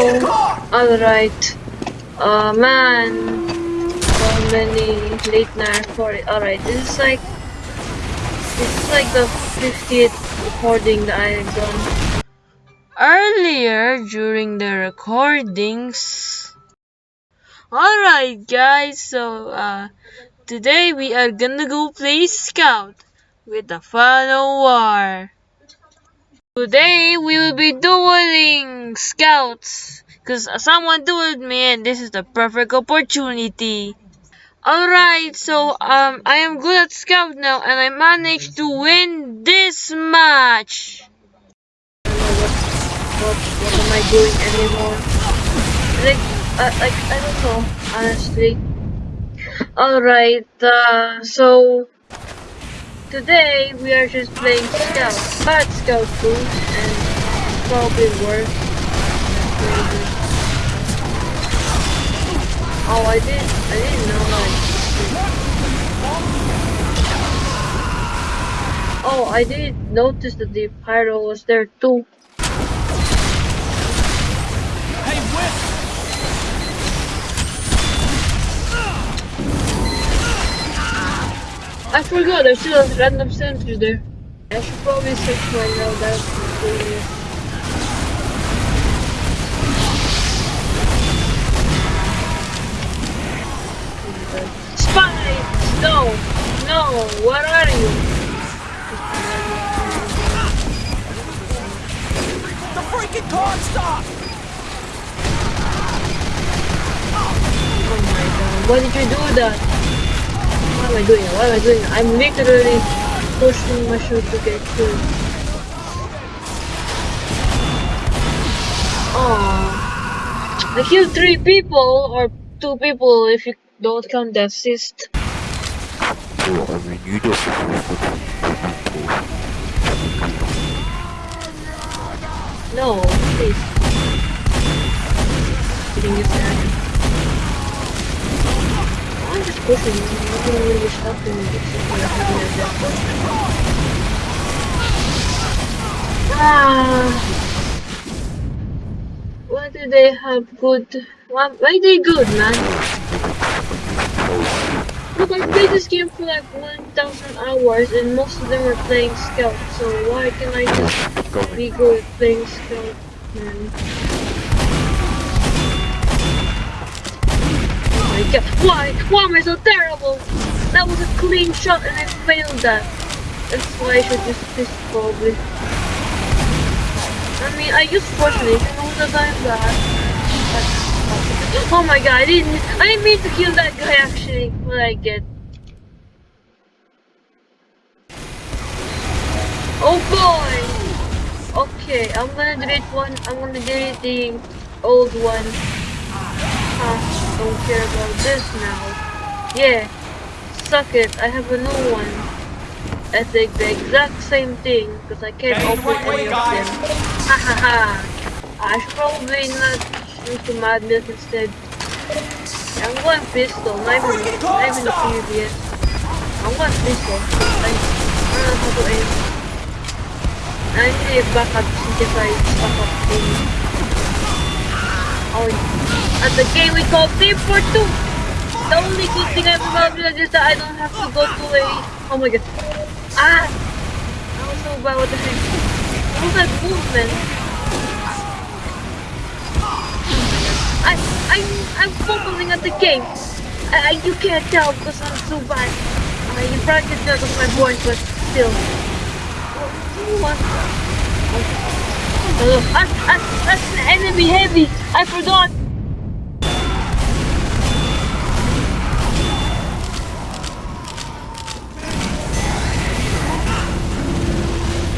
Alright. Uh, man. So many late night for it. Alright, this is like. This is like the 50th recording that I've done. Earlier during the recordings. Alright, guys, so, uh, today we are gonna go play Scout with the Fan O'War. Today we will be dueling scouts because someone dueled me and this is the perfect opportunity. Alright, so um I am good at scout now and I managed to win this match. I don't know what, what, what am I doing anymore? Like, uh, like I don't know, honestly. Alright, uh, so Today we are just playing Scout, Bad Scout Boost, and probably worse. Oh, I did. I didn't know that. Oh, I did notice that the pyro was there too. I forgot there's still a random sentry there. I should probably search my now that's Spy! No! No! What are you? The freaking car stop! Oh my god, why did you do that? I doing? What am I doing? I'm literally pushing my shoe to get killed. Oh, I killed three people, or two people if you don't count the assist. Oh, I mean, you don't No, please. I'm not really stopping Ah. Why do they have good? Why, why they good, man? Look, I played this game for like 1,000 hours and most of them are playing Scout, so why can I just be good playing Scout, man? My god. Why? Why am I so terrible? That was a clean shot and I failed that. That's why I should use this probably. I mean, I use Force-A-Nature all the time that. Oh my god, I didn't, I didn't mean to kill that guy actually, but I get. Oh boy! Okay, I'm gonna delete one, I'm gonna delete the old one. Huh don't care about this now. Yeah, suck it, I have a new one. I think the exact same thing, because I can't open any of them. Ha ha ha! I should probably not shoot the madness instead. I'm going pistol, not even, not even the previous. I'm going pistol, I, I don't know how to aim. I need a backup synthesized backup thing. At the game we call Team for two. The only good thing about Village is that I don't have to go to a. Oh my god. Ah! I was so bad. What the heck? What was that movement? I, I, I'm focusing at the game. I, you can't tell because I'm so bad. I, you tell because my voice, but still. What? Oh, that's, that's, an enemy heavy. I forgot.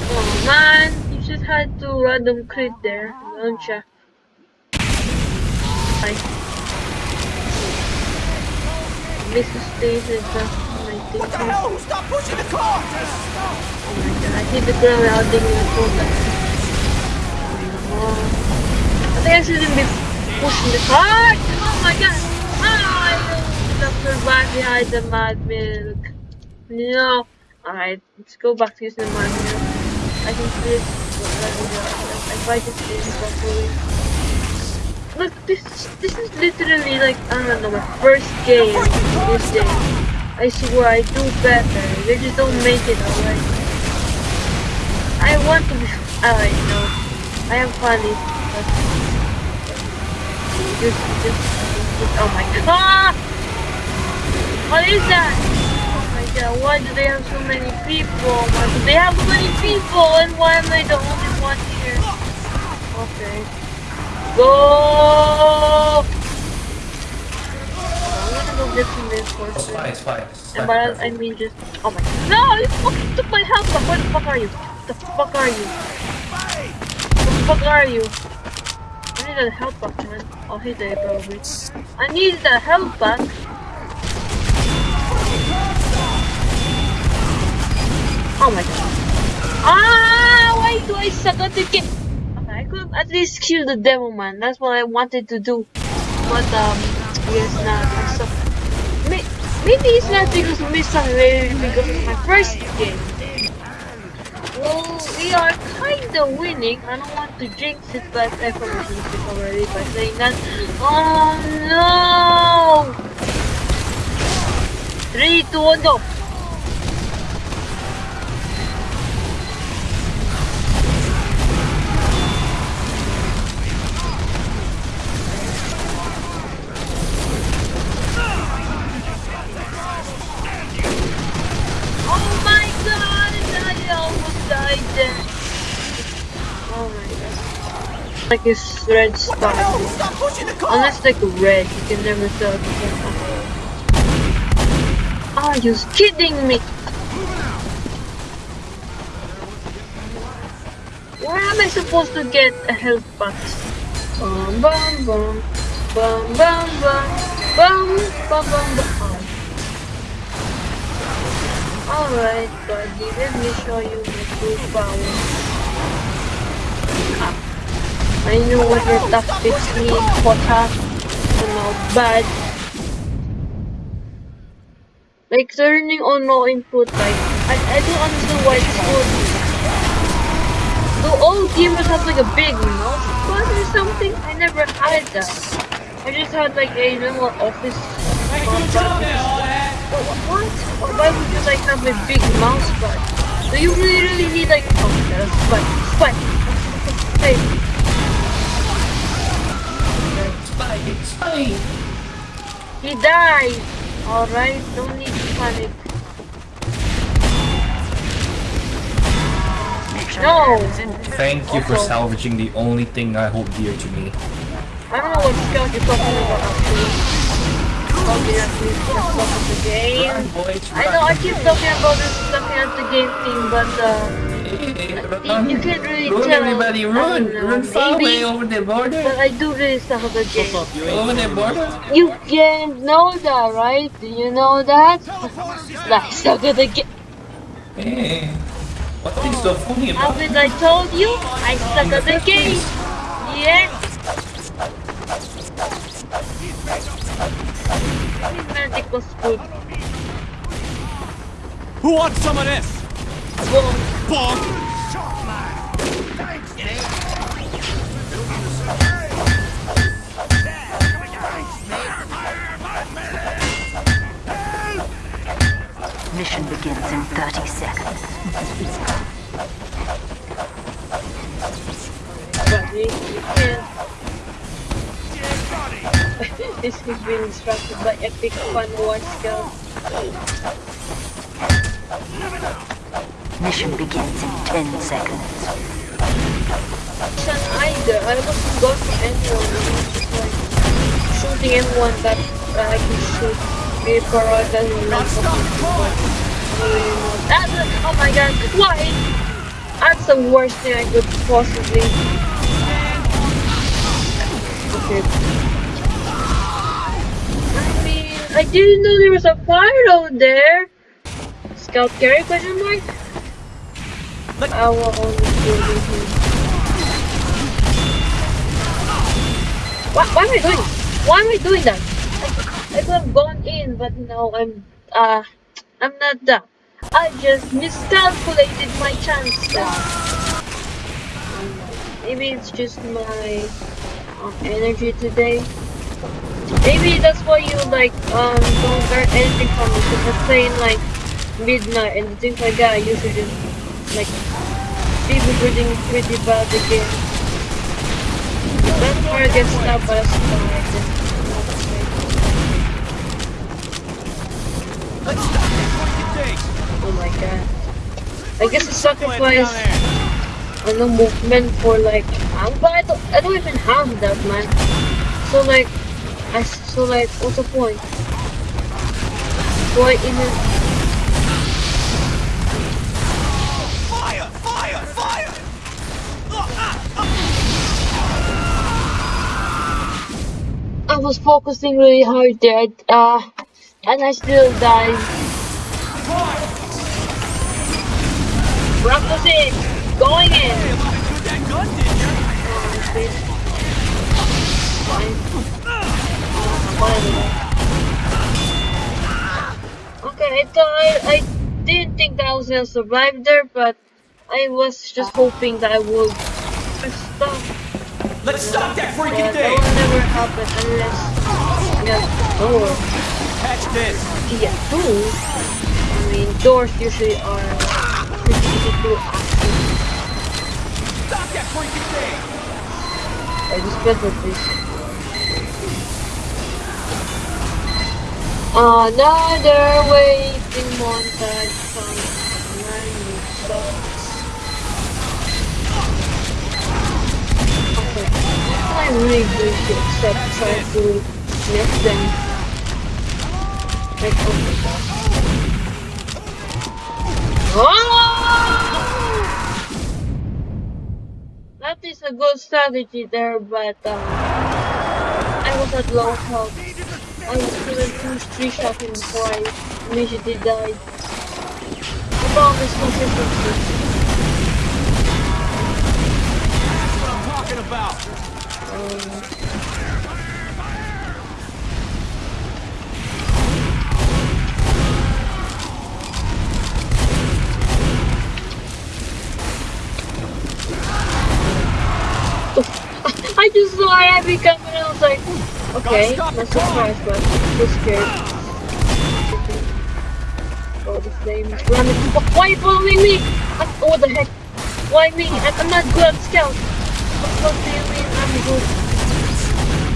Oh man, you just had to random crit there, don't you? Bye. Mrs. Stays What the hell? Stop pushing the car! Oh my god, I hit the ground without taking the photo. I think I shouldn't be pushing the cart. Oh my god. Oh, I left her back behind the mad milk. No. Alright, let's go back to using the mad milk. I can see it. I just do it properly. this this is literally like I don't know my first game this day. I swear I do better. They just don't make it alright. I want to be I know. I am funny. Just, just, just, oh my god. Ah! What is that? Oh my god, why do they have so many people? Why do they have so many people? And why am I the only one here? Okay. Go! I'm gonna go get some It's reinforcements. fine, it's fine. It's And fine. by I mean just, oh my, no, you fucking took my health. Where the fuck are you? The fuck are you? Fuck are you? I need a health back, man. Oh, hey there, probably. I need the health back. Oh my god. Ah, why do I suck at the game? Okay, I could at least kill the devil man. That's what I wanted to do. But um, yes, not. I suck. May- Maybe it's not because of Miss Maybe because of my first game. Well, we are kinda winning. I don't want to jinx it, but I probably jinxed it already by saying that. Oh no! Three, two, one, go! Oh my god! Like it's red the hell? Stop pushing the car! Unless like red, you can never tell. Ah, Are you kidding me? Where am I supposed to get a health box? Bum bum bum bum bum bum bum bum bum bum. Alright, buddy, let me show you my true power. I know what your tactics mean, Kota. You know, bad. Like turning on no input, like I, I don't understand why it's good. Do all gamers have like a big mouse pad or something? I never had that. I just had like a normal office mouse. What? Why would you like have a big mouse pad? Do you really, really need like oh a spike, spike. Hey, It's fine, he died. Alright, don't need to panic. No! Thank you for salvaging the only thing I hold dear to me. I don't know what scout you're talking about actually. Talking actually stuff of the game. Run, boys, I know I keep talking about this talking at the game thing, but uh Hey, you, run. can't really Run, tell. everybody, I run! Run far maybe, away over the border! But I do really stuff of the game. Over the border! You can't know that, right? Do you know that? Like stuff of the game. Hey, what is so funny about Haven't I told you? I suck at the game. Yeah. This magic was good. Who wants some of this? Boom. Bonk! Mission begins in 30 seconds. This has been instructed by Epic Fan O'War Skill. Mission begins in 10 seconds. Either. I wasn't for anyone. I like shooting anyone that I can shoot. Maybe Farah doesn't land for. That's a, oh my god, why? That's the worst thing I could possibly. Okay. I mean, I didn't know there was a fire out there. Scout carry question mark? I will only kill you. What, why am I doing? Why am I doing that? I, I could have gone in, but no, I'm uh, I'm not that. I just miscalculated my chances. Maybe it's just my um, energy today. Maybe that's why you like um don't learn anything from it because playing like midnight and things like that. I usually just like people reading pretty bad again. That's where I get stopped by a spider. Oh my god. I guess a sacrifice on the movement for like but I don't I don't even have that man. So like I so like what's the point? Do I even was focusing really hard there, uh, and I still died. In, going in. Okay, I thought I didn't think that I was gonna survive there, but I was just hoping that I would stop. Let's stop that freaking yeah, thing! Don't ever help us unless there's door. Catch this! Yeah, two. I mean, doors usually are pretty easy to access. Stop that freaking thing! I just press with this. Another waiting montage from 9 I really try to them? Like, oh my god. Oh! That is a good strategy there, but um, I was at low health. I was killing two three shots before I immediately died. The problem is consistency. That's what I'm talking about! I just saw Abby coming and I was like, okay, stop not surprised, but so scared. Oh, the flames running. Why are you following me? I, oh, what the heck? Why me? I, I'm not good at scout. What, do you mean I'm good?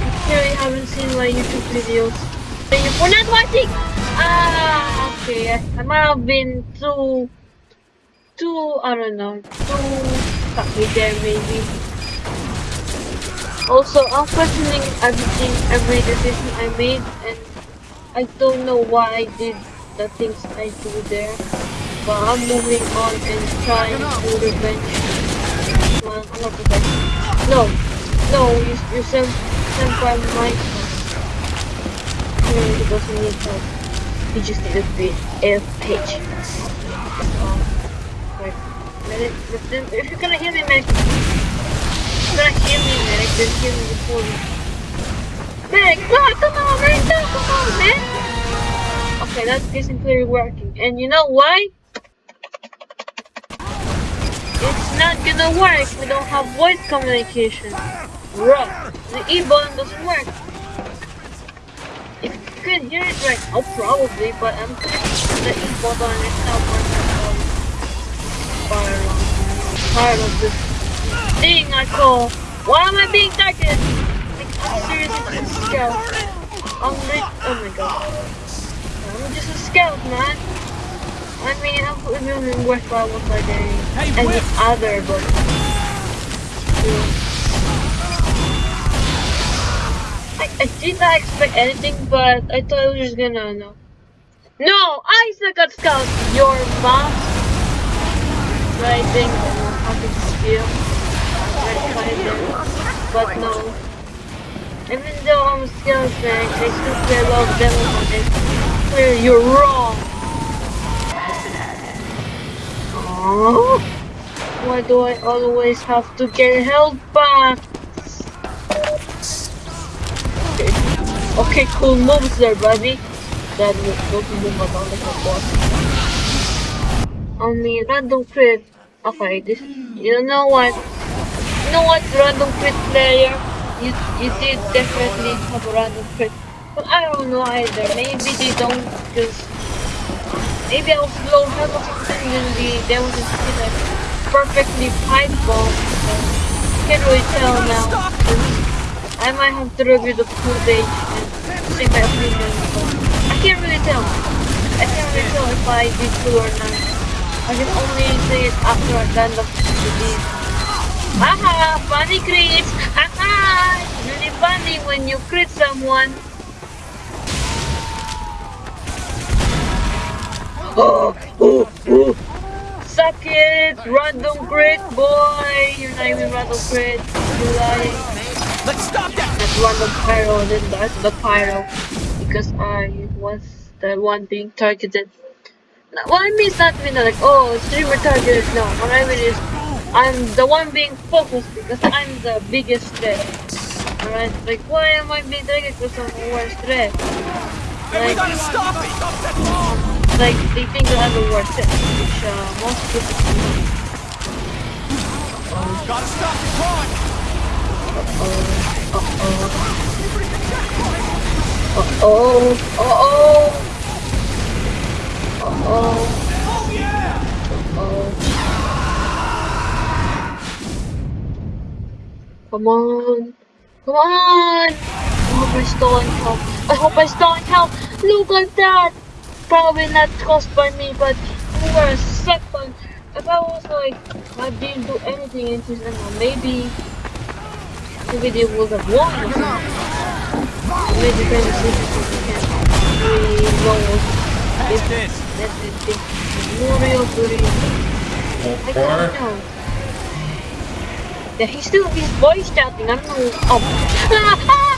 I clearly haven't seen my YouTube videos. Thank you for not watching! Ah, okay. I might have been too, too, I don't know, too cocky there maybe. Also, I'm questioning everything, every decision I made, and I don't know why I did the things I do there. But I'm moving on and trying to revenge. Well, I'm not revenge. No, no, you, you sent, by my Clearly he doesn't need help. He just needed to be a page. Um, right. If, you're gonna hear me, medic, gonna hear me, medic, then hear me before me. Medic, no, come on, man, no, come on, man! Okay, that isn't clearly working. And you know why? It's not gonna work. We don't have voice communication. Right. The E-button doesn't work. If you can hear it right now, probably, but I'm clicking the E-button it's not working. Fire alarm. Tired of this thing I call. Why am I being targeted? Like, I'm seriously just a scout. I'm lit. Oh my god. I'm just a scout, man. I mean, I'm even worthwhile what I Hey, any other, but. I, I did not expect anything, but I thought I was just gonna know. No, Isaac got scout. Your mom. Writing or having skill. But no. Even though I'm skills man, I still play a lot of it. Clearly, you're wrong. Oh, why do I always have to get held back? Okay, okay cool moves there, buddy. That was don't move around like a boss. Mean, random crit. Okay, this. You know what? You know what, random crit player? you you did definitely have a random crit. But I don't know either. Maybe they don't just maybe I was low health or something and the there was a like perfectly pipe bomb. Can't really tell now. I might have to review the footage and say my opinion. I can't really tell. I can't really tell if I did good or not. I can only say it after I'm done the video. Haha, funny crits! Haha! It's really funny when you crit someone. Oh, oh, oh. Suck it! Random crit, boy! You're not even random crit. You're lying. Let's stop that! That's random pyro, then that's the pyro. Because I was the one being targeted. What I mean is not mean like, oh, streamer targeted. No, what I mean is, I'm the one being focused because I'm the biggest threat. Alright, like, why am I being targeted because I'm the worst threat? Hey, we Like, gotta stop it! Stop that bomb! like they think that I'm the worst threat, which uh, most people do. Gotta stop the crime! Uh-oh, uh-oh, uh-oh, uh-oh, Oh Come on, come on! I hope I stole in health. I hope I stole in health. Look at that! Probably not caused by me, but we were a second. If I was like, I didn't do anything in this animal, maybe, maybe they would have won or something. Maybe they can't really know Patch this! That's the thing. Muriel, Muriel. I don't know. Yeah, he's still he's voice chatting. I'm no. Oh.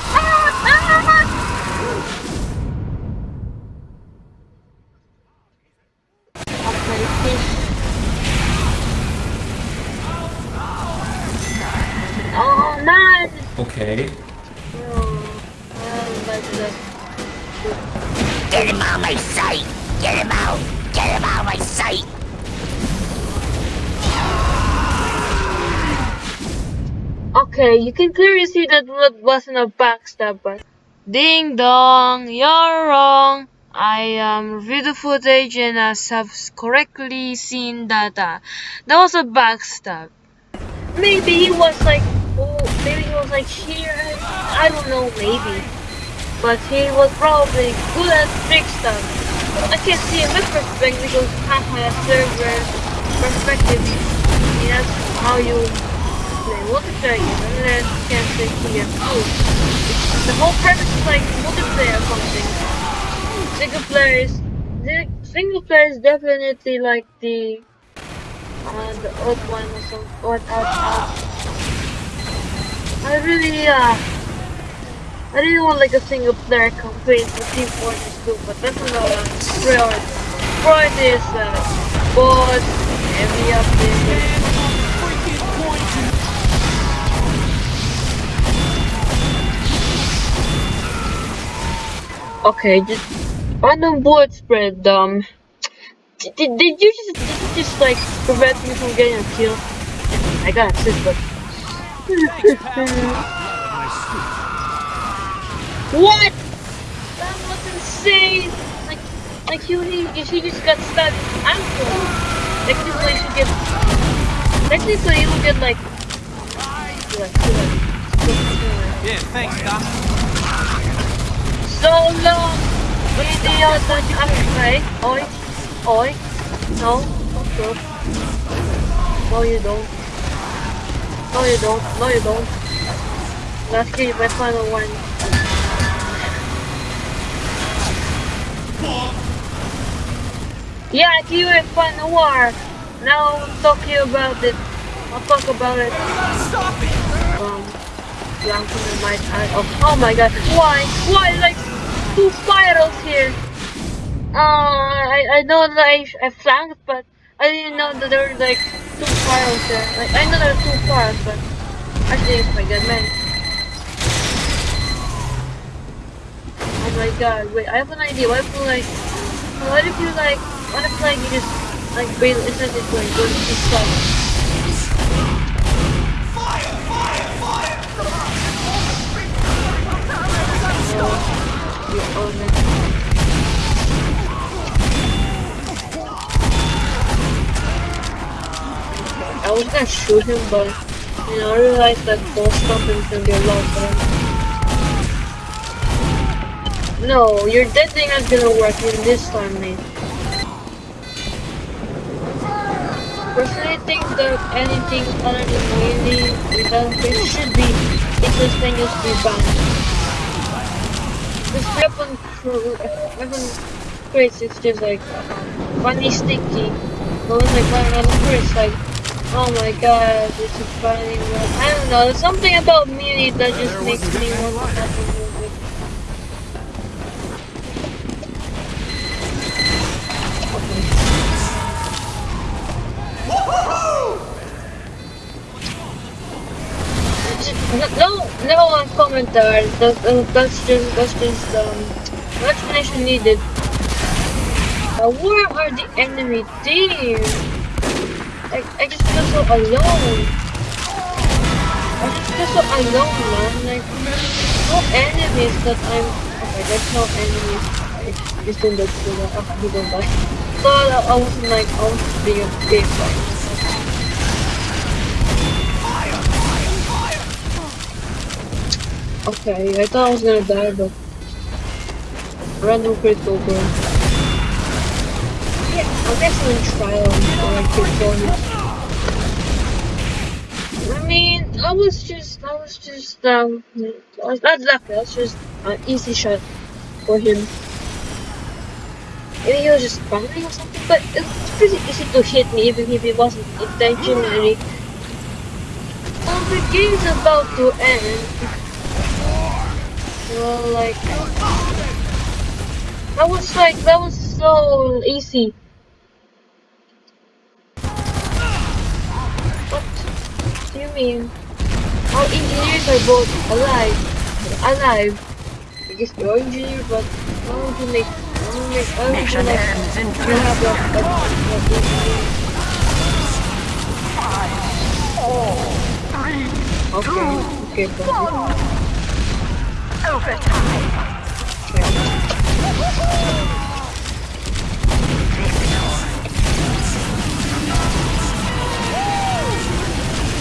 Okay, you can clearly see that that wasn't a backstab, but ding dong, you're wrong. I um reviewed the footage and I have correctly seen that uh, that was a backstab. Maybe he was like, oh, maybe he was like here. I don't know, maybe, but he was probably good at trick stuff. I can't see in my perspective because haha server perspective. Yeah, that's how you play multiplayer game, unless you can say here too. The whole premise is like multiplayer or something. Single player is the single player is definitely like the uh, the odd one or some odd out. I really uh I really want like a single player campaign for Team Fortress 2, but that's another priority. Priority is uh boss, every update. Okay, just random bullet spread. Um, did, did, you just did you just like prevent me from getting a kill? I got assist, but what? That was insane. Like, like he he, he just got stabbed in ankle. Technically, should get. Technically, he would get like, Yeah, thanks, Doc. So long! Idiot! Okay. Oi. Oi. No. Don't go. No, you don't. No, you don't. No, you don't. Let's get my final one. Yeah, give it Fan O'War. Now I'll talk to you about it. I'll talk about it. Stop it! Um, Blanco might I oh, oh my god, why? Why like two spirals here? Uh, I, I know that I, I flanked, but I didn't know that there were like two spirals there. Like, I know there are two spirals, but actually it's my god, man. Oh my god, wait, I have an idea. What if like, what if you like, what if like you just like bail, not just like, go to stuff. It. I was gonna shoot him, but you know, I realized that ball stomping can be a lot better. No, your dead thing is gonna work in this time, mate. Personally, I think that anything other than melee without fish should be interesting as be banned. This weapon, weapon crates, it's just like um, funny sticky. But when out of crates, like, oh my god, this is funny. I don't know, there's something about melee that just makes me want to No, one commentary. That, uh, that's just that's just um, no explanation needed. Uh, where are the enemy team? I, I just feel so alone. I just feel so alone, man. Like no enemies that I'm. Okay, there's no enemies. I just don't look for that. I don't die. So I, I was like, I was just being Okay, I thought I was gonna die, but random critical burn. Yeah, I'm actually in trial before I mean, I was just, I was just, um, I was not lucky. I was just an easy shot for him. Maybe he was just spamming or something, but it's pretty easy to hit me even if it wasn't intentionally. Well, the game's about to end. Well, like that was like that was so easy. What do you mean? Our engineers are both alive, alive. I guess you're engineer, but why would you make? Why would you make? Why would you Mission like? ends in You have like a, a, Okay, okay, Overtime.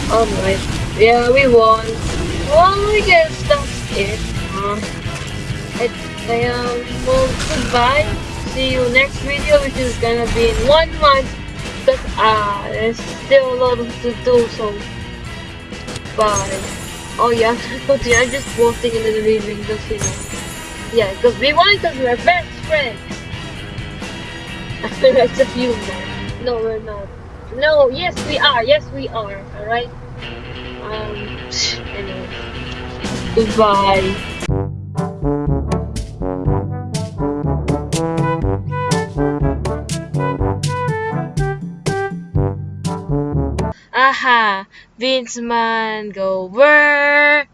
Alright. Yeah, we won. Well, I guess that's it. Uh, it, um, well, goodbye. See you next video, which is gonna be in one month. But, ah, uh, there's still a lot to do, so. Bye. Oh, yeah. I'm just posting in the reading, just, you know. Yeah, because we won because we're best friends. That's a few more. No, we're not. No, yes, we are. Yes, we are. Alright? Um, anyway. Goodbye. Aha! Vince Man, go work!